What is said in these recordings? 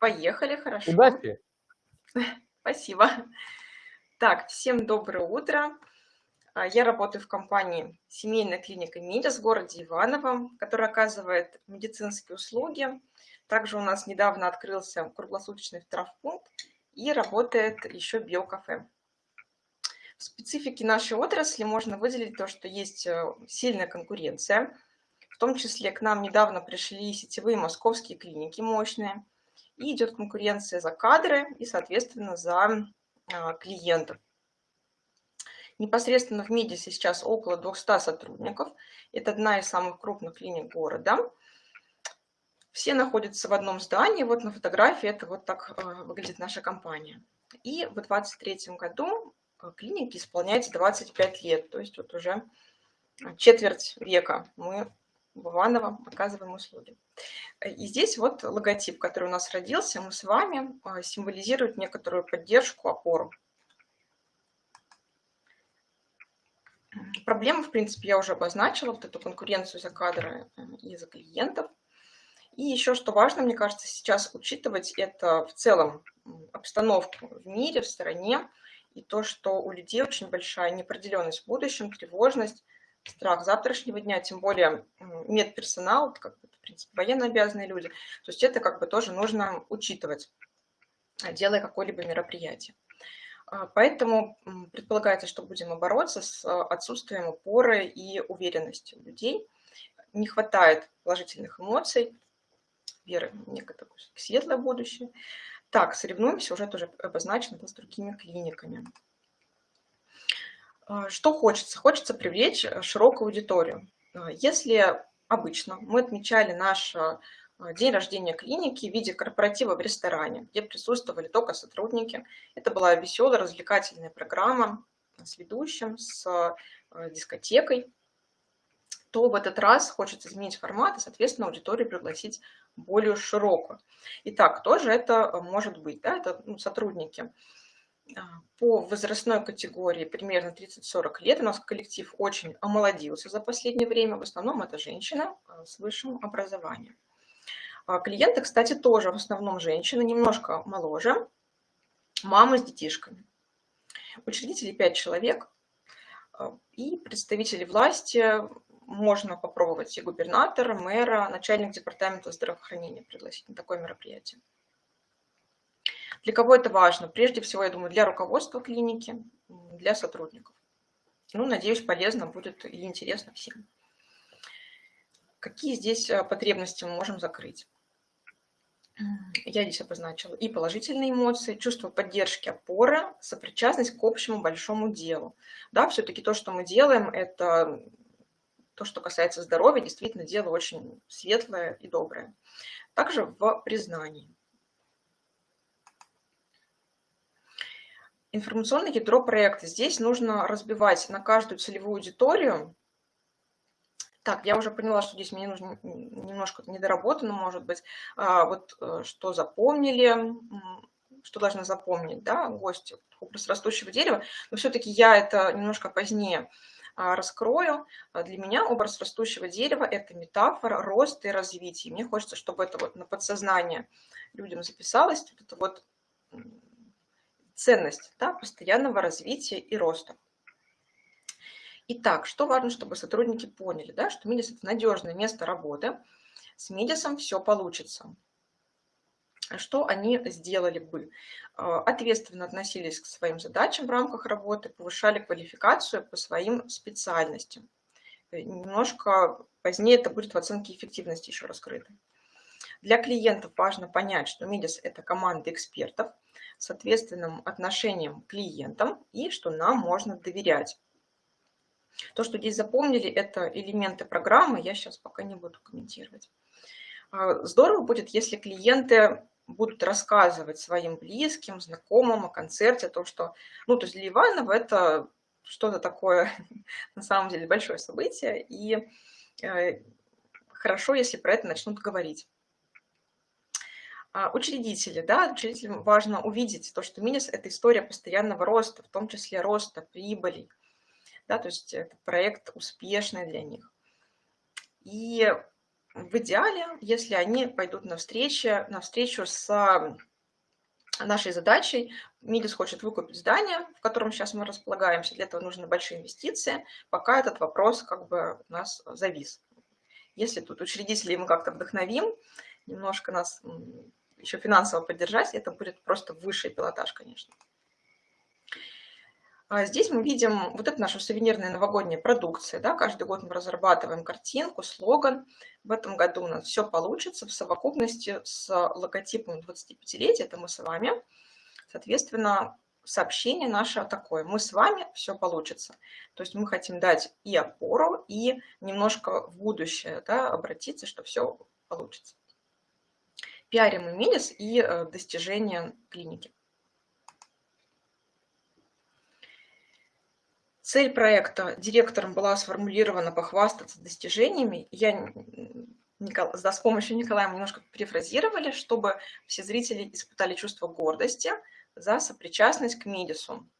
Поехали, хорошо. Удачи! Спасибо. Так, всем доброе утро. А, я работаю в компании «Семейная клиника МИДИС» в городе Иваново, которая оказывает медицинские услуги. Также у нас недавно открылся круглосуточный травмпункт и работает еще биокафе. В специфике нашей отрасли можно выделить то, что есть э, сильная конкуренция. В том числе к нам недавно пришли сетевые московские клиники мощные. И идет конкуренция за кадры и, соответственно, за а, клиентов. Непосредственно в Медисе сейчас около 200 сотрудников. Это одна из самых крупных клиник города. Все находятся в одном здании. Вот на фотографии это вот так э, выглядит наша компания. И в 2023 году э, клинике исполняется 25 лет, то есть вот уже четверть века мы в Иваново оказываем услуги. И здесь вот логотип, который у нас родился, мы с вами э, символизирует некоторую поддержку, опору. Проблемы, в принципе, я уже обозначила, вот эту конкуренцию за кадры и за клиентов. И еще что важно, мне кажется, сейчас учитывать, это в целом обстановку в мире, в стране, и то, что у людей очень большая неопределенность в будущем, тревожность, страх завтрашнего дня, тем более медперсонал, как бы, в принципе, военно обязанные люди. То есть это как бы тоже нужно учитывать, делая какое-либо мероприятие. А, поэтому предполагается, что будем бороться с отсутствием опоры и уверенности у людей. Не хватает положительных эмоций, веры в некое светлое будущее. Так, соревнуемся, уже тоже обозначено с другими клиниками. А, что хочется? Хочется привлечь широкую аудиторию. А, если обычно мы отмечали наш а, день рождения клиники в виде корпоратива в ресторане, где присутствовали только сотрудники, это была веселая, развлекательная программа с ведущим, с дискотекой, то в этот раз хочется изменить формат и, соответственно, аудиторию пригласить более широкую. Итак, кто же это может быть? Да, это ну, сотрудники а, по возрастной категории примерно 30-40 лет. У нас коллектив очень омолодился за последнее время. В основном это женщины а, с высшим образованием. А, клиенты, кстати, тоже в основном женщины, немножко моложе, мамы с детишками. Учредители 5 человек и представители власти можно попробовать и губернатора, мэра, начальник департамента здравоохранения пригласить на такое мероприятие. Для кого это важно? Прежде всего, я думаю, для руководства клиники, для сотрудников. Ну, надеюсь, полезно будет и интересно всем. Какие здесь э, потребности мы можем закрыть? Я здесь обозначила и положительные эмоции, чувство поддержки, опоры, сопричастность к общему большому делу. Да, все-таки то, что мы делаем, это то, что касается здоровья, действительно дело очень светлое и доброе. Также в признании. Информационное ядро проекта. Здесь нужно разбивать на каждую целевую аудиторию. Так, я уже поняла, что здесь мне нужно немножко недоработано, может быть. А, вот э, что запомнили, что должны запомнить да, гости, образ растущего дерева. Но все-таки я это немножко позднее а, раскрою. Для меня образ растущего дерева – это метафора роста и развития. Мне хочется, чтобы это вот на подсознание людям записалось, вот это вот ценность да, постоянного развития и роста. Итак, что важно, чтобы сотрудники поняли, да, что Медис – это надежное место работы, с Медисом все получится что они сделали бы. А, ответственно относились к своим задачам в рамках работы, повышали квалификацию по своим специальностям. Э, немножко позднее это будет в оценке эффективности еще раскрыто. Для клиентов важно понять, что МИДИС – это команда экспертов с ответственным отношением к клиентам и что нам можно доверять. То, что здесь запомнили, это элементы программы, я сейчас пока не буду комментировать. А, здорово будет, если клиенты будут рассказывать своим близким, знакомым о концерте, о том, что, ну, то есть для Иванова это что-то такое, на самом деле, большое событие, и э, хорошо, если про это начнут говорить. А, учредители, да, учредителям важно увидеть то, что Минис – это история постоянного роста, в том числе роста прибылей, да, то есть это проект успешный для них. И в идеале, если они пойдут навстречу, навстречу с нашей задачей. МИДИС хочет выкупить здание, в котором сейчас мы располагаемся. Для этого нужны большие инвестиции. Пока этот вопрос как бы у нас завис. Если тут учредителей мы как-то вдохновим, немножко нас еще финансово поддержать, это будет просто высший пилотаж, конечно. А здесь мы видим вот это наша сувенирная новогодняя продукция. Да? Каждый год мы разрабатываем картинку, слоган. В этом году у нас все получится в совокупности с логотипом 25-летия, это мы с вами. Соответственно, сообщение наше такое. Мы с вами, все получится. То есть мы хотим дать и опору, и немножко в будущее да, обратиться, что все получится. Пиарим и Милис и э, достижения клиники. Цель проекта директором была сформулирована похвастаться достижениями. Я с помощью Николая мы немножко перефразировали, чтобы все зрители испытали чувство гордости за сопричастность к МИДИСу,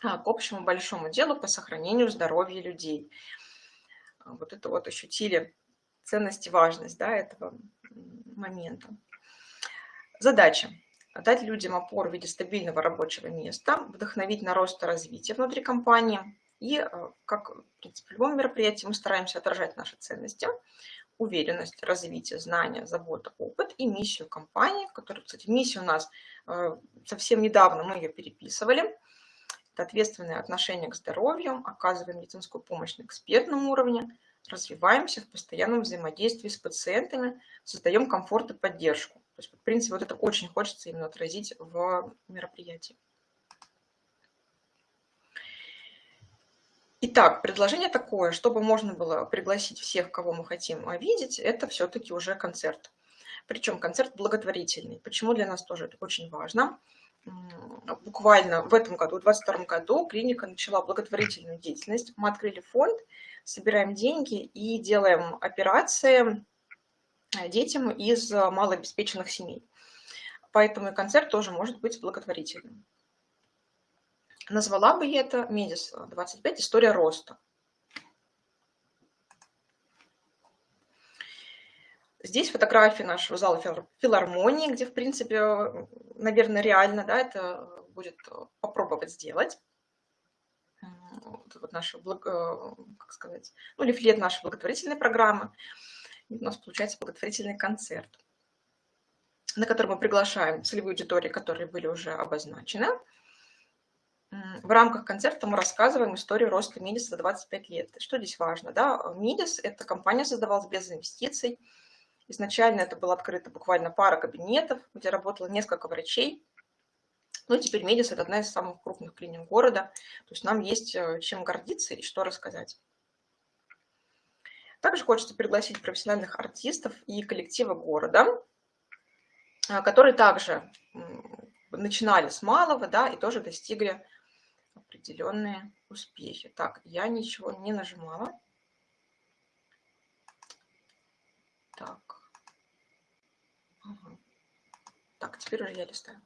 а, к общему большому делу по сохранению здоровья людей. Вот это вот ощутили ценность и важность да, этого момента. Задача дать людям опору в виде стабильного рабочего места, вдохновить на рост и развитие внутри компании. И, э, как в принципе, в любом мероприятии, мы стараемся отражать наши ценности, уверенность, развитие, знания, забота, опыт и миссию компании, которая, кстати, миссия у нас э, совсем недавно, мы ее переписывали. Это ответственное отношение к здоровью, оказываем медицинскую помощь на экспертном уровне, развиваемся в постоянном взаимодействии с пациентами, создаем комфорт и поддержку. То есть, в принципе, вот это очень хочется именно отразить в мероприятии. Итак, предложение такое, чтобы можно было пригласить всех, кого мы хотим видеть, это все-таки уже концерт. Причем концерт благотворительный. Почему для нас тоже это очень важно? Буквально в этом году, в 2022 году, клиника начала благотворительную деятельность. Мы открыли фонд, собираем деньги и делаем операции Э, детям из э, малообеспеченных семей. Поэтому и концерт тоже может быть благотворительным. Назвала бы я это «Медис 25. История роста». Здесь фотографии нашего зала филармонии, где, в принципе, наверное, реально да, это будет попробовать сделать. Вот наш, э, как сказать, ну, лифлет нашей благотворительной программы у нас получается благотворительный концерт, на который мы приглашаем целевые аудитории, которые были уже обозначены. В рамках концерта мы рассказываем историю роста Мидис за 25 лет. Что здесь важно? Да? Мидис – это компания создавалась без инвестиций. Изначально это было открыто буквально пара кабинетов, где работало несколько врачей. Но теперь Медис – это одна из самых крупных клиник города. То есть нам есть э, чем гордиться и что рассказать. Также хочется пригласить профессиональных артистов и коллективы города, а, которые также начинали с малого, да, и тоже достигли определенные успехи. Так, я ничего не нажимала. Так. Ага. Так, теперь уже я листаю.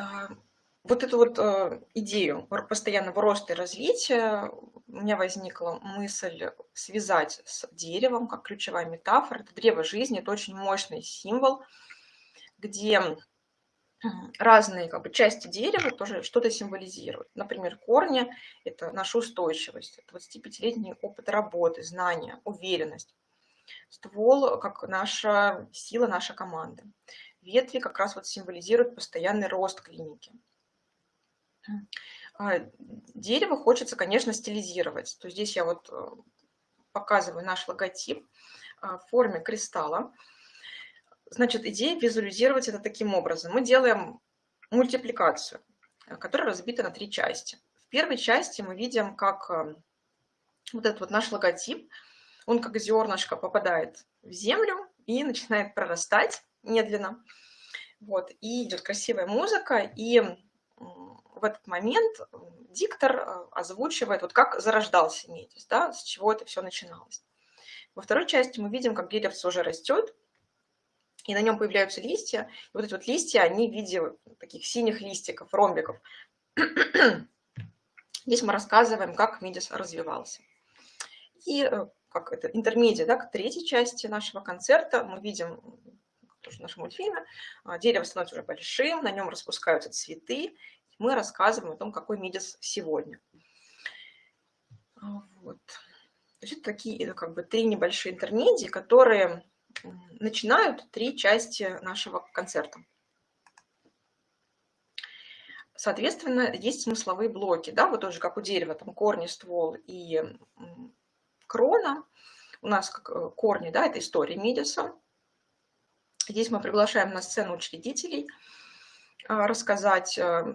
А, вот эту вот э, идею постоянного роста и развития у меня возникла мысль связать с деревом, как ключевая метафора. Это древо жизни, это очень мощный символ, где разные как бы, части дерева тоже что-то символизируют. Например, корни – это наша устойчивость, 25-летний опыт работы, знания, уверенность. Ствол – как наша сила, наша команда. Ветви как раз вот символизируют постоянный рост клиники. А, дерево хочется, конечно, стилизировать. То здесь я вот э, показываю наш логотип а, в форме кристалла. Значит, идея визуализировать это таким образом. Мы делаем мультипликацию, э, которая разбита на три части. В первой части мы видим, как э, вот этот вот наш логотип, он как зернышко попадает в землю и начинает прорастать медленно. Вот, и идет красивая музыка, и в этот момент диктор э, озвучивает, вот как зарождался Метис, да, с чего это все начиналось. Во второй части мы видим, как деревце уже растет, и на нем появляются листья. И вот эти вот листья, они в виде таких синих листиков, ромбиков. Здесь мы рассказываем, как Мидис развивался. И э, как это, интермедиа, да, к третьей части нашего концерта. Мы видим, тоже в нашем мультфильме, а, дерево становится уже большим, на нем распускаются цветы. Мы рассказываем о том, какой Мидис сегодня. А, вот. То есть это такие как бы три небольшие интермедии, которые начинают три части нашего концерта. Соответственно, есть смысловые блоки, да, вот тоже как у дерева, там корни, ствол и крона. У нас э, корни, да, это история Мидиса. Здесь мы приглашаем на сцену учредителей а, рассказать, э,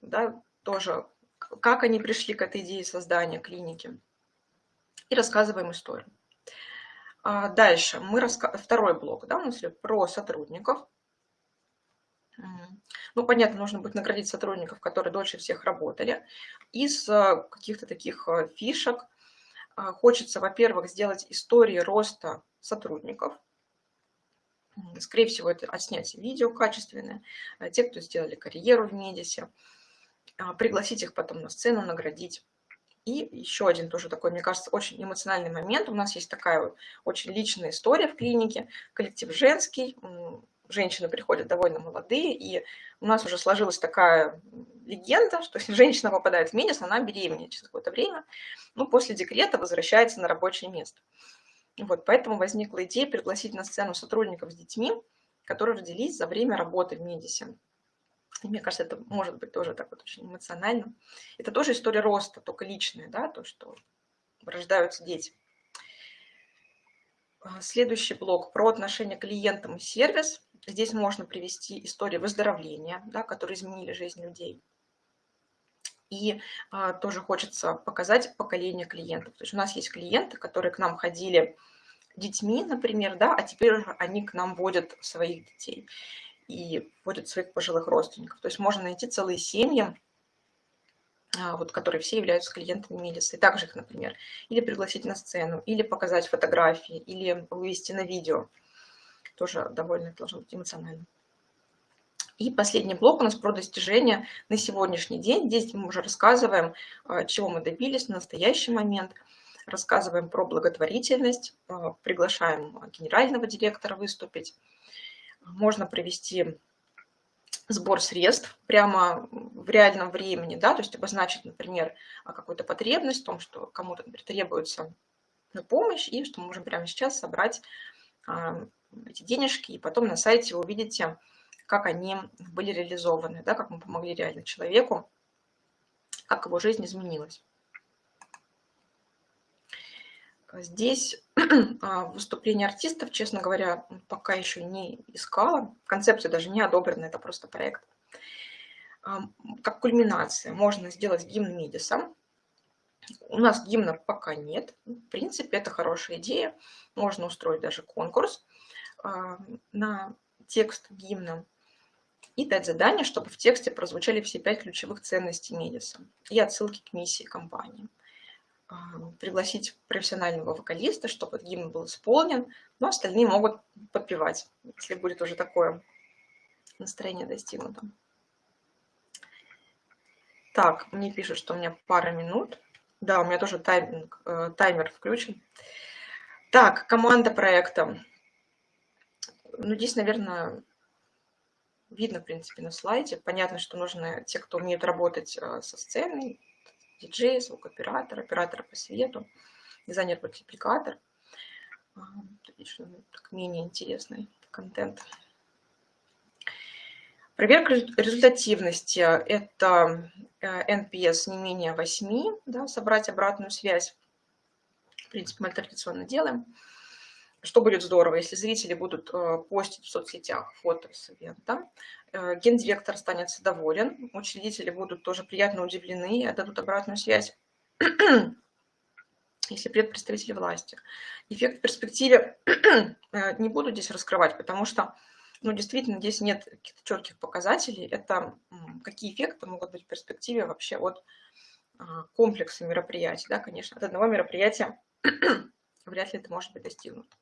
да, тоже, как они пришли к этой идее создания клиники. И рассказываем историю. А дальше мы раска... второй блок, да, у нас про сотрудников. Ну, понятно, нужно будет наградить сотрудников, которые дольше всех работали. Из э, каких-то таких э, фишек э, хочется, во-первых, сделать истории роста сотрудников. Скорее всего, это отснять видео качественное. Те, кто сделали карьеру в Медисе. Пригласить их потом на сцену, наградить. И еще один тоже такой, мне кажется, очень эмоциональный момент. У нас есть такая очень личная история в клинике. Коллектив женский, женщины приходят довольно молодые, и у нас уже сложилась такая легенда, что если женщина попадает в Минис, она беременеет через какое-то время, ну, после декрета возвращается на рабочее место. Вот, поэтому возникла идея пригласить на сцену сотрудников с детьми, которые родились за время работы в Медисе. И мне кажется, это может быть тоже так вот очень эмоционально. Это тоже история роста, только личная, да, то, что рождаются дети. А, следующий блок про отношение к клиентам и сервис. Здесь можно привести истории выздоровления, да, которые изменили жизнь людей. И а, тоже хочется показать поколение клиентов. То есть у нас есть клиенты, которые к нам ходили детьми, например, да, а теперь они к нам водят своих детей и водят своих пожилых родственников. То есть можно найти целые семьи, а, вот, которые все являются клиентами Мелисы. И также их, например, или пригласить на сцену, или показать фотографии, или вывести на видео. Тоже довольно должно быть эмоционально. И последний блок у нас про достижения на сегодняшний день. Здесь мы уже рассказываем, а, чего мы добились на настоящий момент. Рассказываем про благотворительность, а, приглашаем генерального директора выступить. Можно провести сбор средств прямо в реальном времени, да, то есть обозначить, например, какую-то потребность в том, что кому-то, требуется помощь, и что мы можем прямо сейчас собрать а, эти денежки, и потом на сайте вы увидите, как они были реализованы, да, как мы помогли реально человеку, как его жизнь изменилась. Здесь а, выступление артистов, честно говоря, пока еще не искала. Концепция даже не одобрена, это просто проект. Как кульминация можно сделать гимн Мидиса. У нас гимна пока нет. В принципе, это хорошая идея. Можно устроить даже конкурс а, на текст гимна и дать задание, чтобы в тексте прозвучали все пять ключевых ценностей Медиса и отсылки к миссии компании. А, пригласить профессионального вокалиста, чтобы гимн был исполнен, но остальные могут подпевать, если будет уже такое настроение достигнуто. Так, мне пишут, что у меня пара минут. Да, у меня тоже тайминг, э, таймер включен. Так, команда проекта. Ну, здесь, наверное, видно, в принципе, на слайде. Понятно, что нужны те, кто умеет работать э, со сценой, диджей, звукооператор, оператор по свету, дизайнер-мультипликатор. Так менее интересный контент. Проверка результативности – это NPS э, не менее 8, да, собрать обратную связь. В принципе, мы традиционно делаем. Что будет здорово, если зрители будут э, постить в соцсетях фото с ивента, э, гендиректор останется доволен, учредители будут тоже приятно удивлены и отдадут обратную связь, если представители власти. Эффект в перспективе э, не буду здесь раскрывать, потому что ну, действительно здесь нет каких-то четких показателей. Это какие эффекты могут быть в перспективе вообще от комплекса мероприятий. Да, конечно, от одного мероприятия вряд ли это может быть достигнуто.